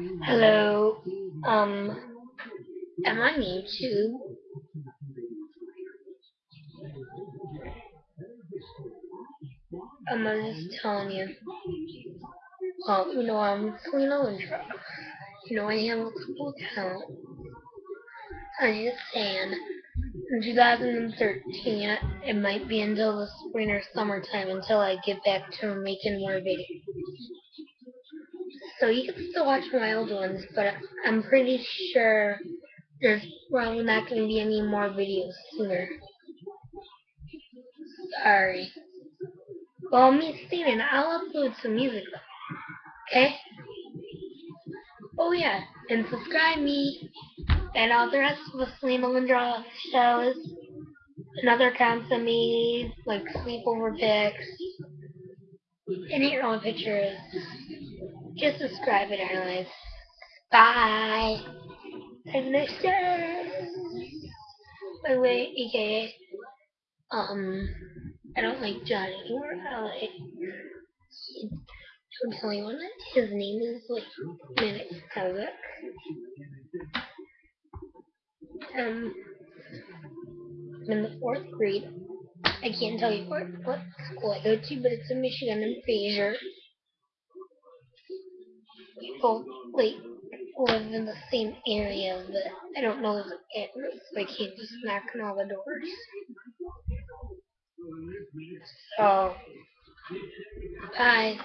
Hello. Um, am I on YouTube? I'm just telling you. Um, you know, I'm Selena Lindra. You know, I have a couple accounts. I'm just saying, in 2013, it might be until the spring or summertime until I get back to making more videos. So you can still watch my old ones, but I'm pretty sure there's probably not going to be any more videos sooner. Sorry. Well, me Steven, I'll upload some music though. Okay? Oh yeah, and subscribe me and all the rest of the Selena Lindra shows and other accounts of me, like sleepover pics, and your own pictures. Just subscribe it anyways. Bye. Have a nice day. By the way, aka, um, I don't like John anymore. I like, don't tell anyone that his name is like Minute Kazakh. Um, I'm in the fourth grade. I can't tell you what, what school I go to, but it's in Michigan in Fraser. People, like, live in the same area, but I don't know the address, so I can't just knock on all the doors. So, oh. bye.